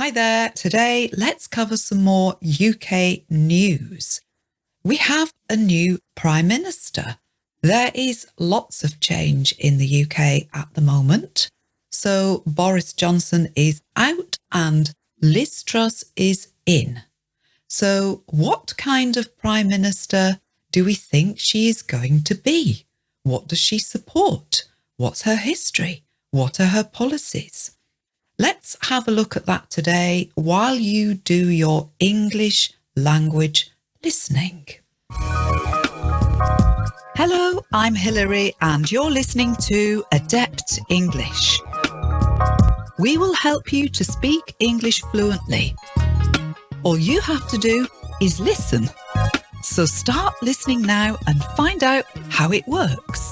Hi there. Today, let's cover some more UK news. We have a new Prime Minister. There is lots of change in the UK at the moment. So Boris Johnson is out and Liz Truss is in. So what kind of Prime Minister do we think she is going to be? What does she support? What's her history? What are her policies? Let's have a look at that today while you do your English language listening. Hello, I'm Hilary and you're listening to Adept English. We will help you to speak English fluently. All you have to do is listen. So start listening now and find out how it works.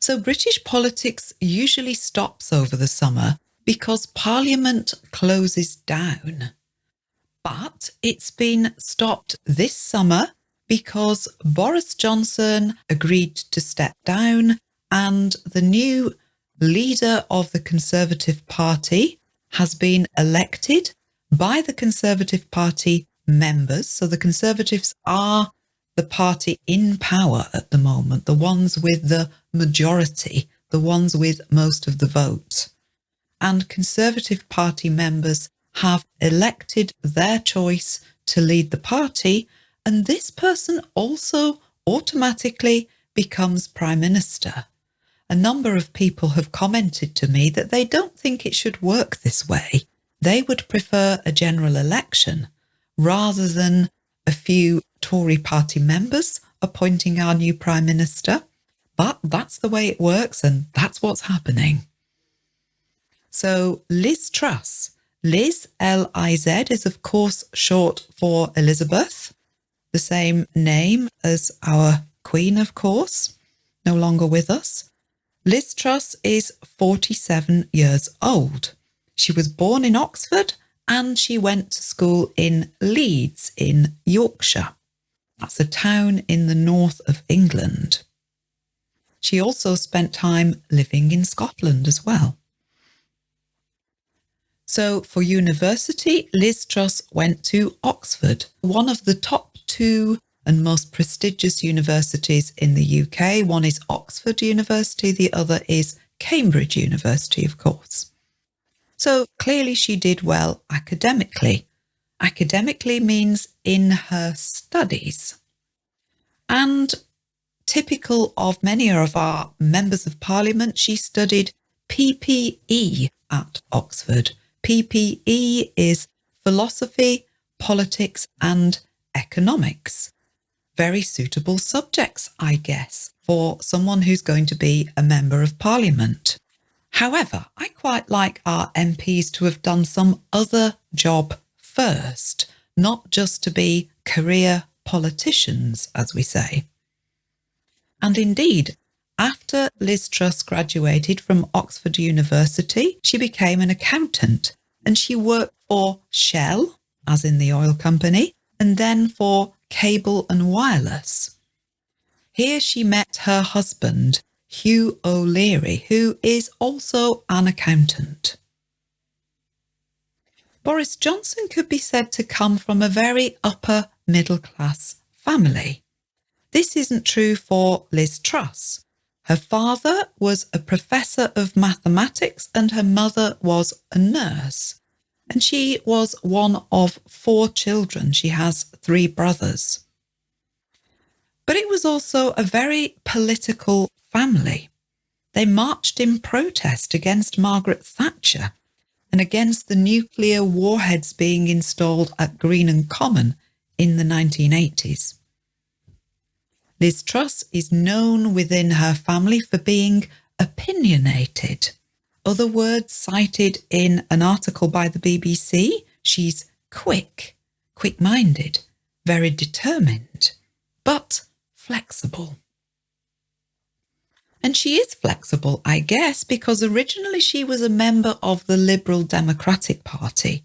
So British politics usually stops over the summer because Parliament closes down. But it's been stopped this summer because Boris Johnson agreed to step down and the new leader of the Conservative Party has been elected by the Conservative Party members. So the Conservatives are the party in power at the moment, the ones with the majority, the ones with most of the vote. And Conservative Party members have elected their choice to lead the party, and this person also automatically becomes Prime Minister. A number of people have commented to me that they don't think it should work this way. They would prefer a general election rather than a few Tory party members appointing our new Prime Minister. But that's the way it works and that's what's happening. So Liz Truss, Liz, L-I-Z, is of course short for Elizabeth, the same name as our Queen, of course, no longer with us. Liz Truss is 47 years old. She was born in Oxford and she went to school in Leeds in Yorkshire. That's a town in the north of England. She also spent time living in Scotland as well. So for university, Liz Truss went to Oxford, one of the top two and most prestigious universities in the UK. One is Oxford University, the other is Cambridge University, of course. So clearly she did well academically. Academically means in her studies. And typical of many of our members of parliament, she studied PPE at Oxford. PPE is philosophy, politics and economics. Very suitable subjects, I guess, for someone who's going to be a member of parliament. However, I quite like our MPs to have done some other job first, not just to be career politicians, as we say. And indeed, after Liz Truss graduated from Oxford University, she became an accountant and she worked for Shell, as in the oil company, and then for Cable and Wireless. Here she met her husband, Hugh O'Leary, who is also an accountant. Boris Johnson could be said to come from a very upper middle class family. This isn't true for Liz Truss. Her father was a professor of mathematics and her mother was a nurse. And she was one of four children. She has three brothers. But it was also a very political family. They marched in protest against Margaret Thatcher and against the nuclear warheads being installed at Greenham Common in the 1980s. Liz Truss is known within her family for being opinionated. Other words cited in an article by the BBC, she's quick, quick-minded, very determined, but flexible. And she is flexible, I guess, because originally she was a member of the Liberal Democratic Party.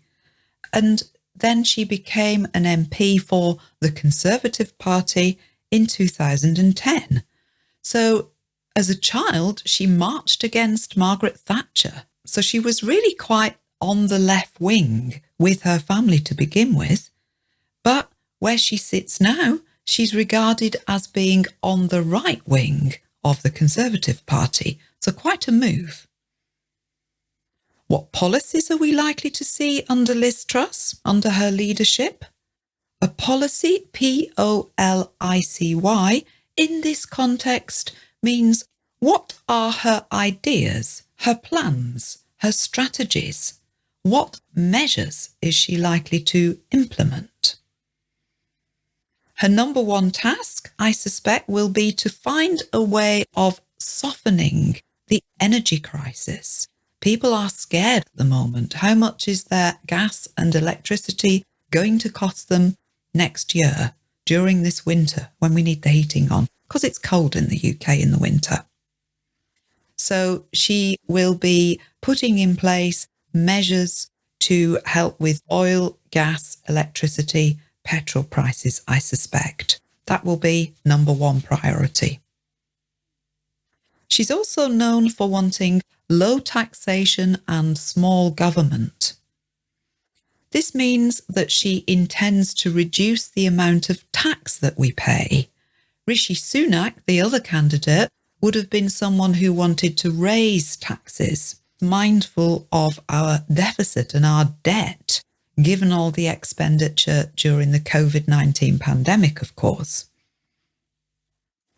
And then she became an MP for the Conservative Party in 2010. So as a child, she marched against Margaret Thatcher. So she was really quite on the left wing with her family to begin with, but where she sits now, she's regarded as being on the right wing of the Conservative Party, so quite a move. What policies are we likely to see under Liz Truss, under her leadership? A policy, P O L I C Y, in this context means what are her ideas, her plans, her strategies? What measures is she likely to implement? Her number one task, I suspect, will be to find a way of softening the energy crisis. People are scared at the moment. How much is their gas and electricity going to cost them next year during this winter when we need the heating on? Because it's cold in the UK in the winter. So she will be putting in place measures to help with oil, gas, electricity, petrol prices, I suspect. That will be number one priority. She's also known for wanting low taxation and small government. This means that she intends to reduce the amount of tax that we pay. Rishi Sunak, the other candidate, would have been someone who wanted to raise taxes, mindful of our deficit and our debt, given all the expenditure during the COVID 19 pandemic, of course.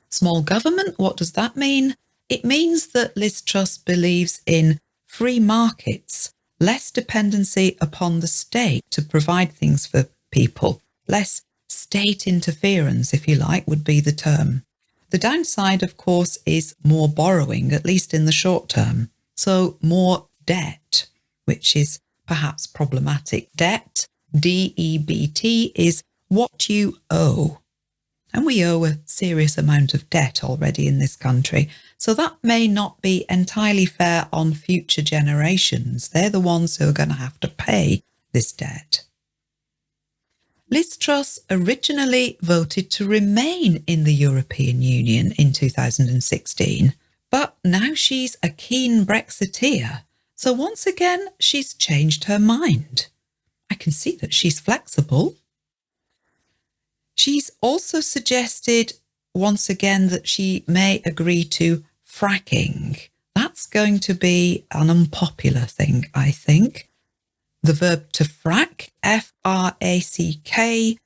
Small government, what does that mean? It means that Liz Truss believes in free markets, less dependency upon the state to provide things for people, less state interference, if you like, would be the term. The downside, of course, is more borrowing, at least in the short term. So more debt, which is perhaps problematic. Debt, D-E-B-T, is what you owe. And we owe a serious amount of debt already in this country. So that may not be entirely fair on future generations. They're the ones who are going to have to pay this debt. Liz Truss originally voted to remain in the European Union in 2016, but now she's a keen Brexiteer. So once again, she's changed her mind. I can see that she's flexible. She's also suggested once again that she may agree to fracking. That's going to be an unpopular thing, I think the verb to frack, F R A C K,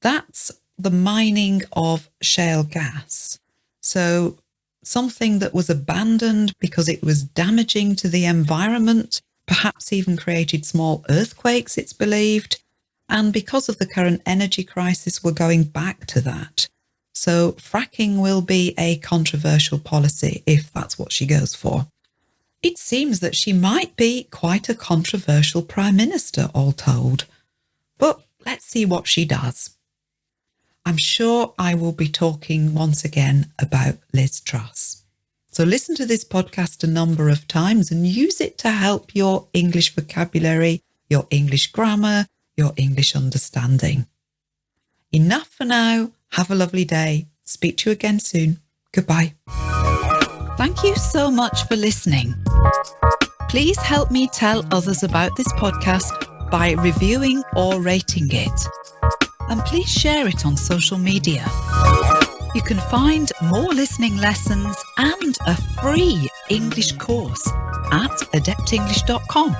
that's the mining of shale gas. So something that was abandoned because it was damaging to the environment, perhaps even created small earthquakes, it's believed. And because of the current energy crisis, we're going back to that. So fracking will be a controversial policy if that's what she goes for. It seems that she might be quite a controversial Prime Minister, all told. But let's see what she does. I'm sure I will be talking once again about Liz Truss. So listen to this podcast a number of times and use it to help your English vocabulary, your English grammar, your English understanding. Enough for now. Have a lovely day. Speak to you again soon. Goodbye. Thank you so much for listening. Please help me tell others about this podcast by reviewing or rating it. And please share it on social media. You can find more listening lessons and a free English course at adeptenglish.com.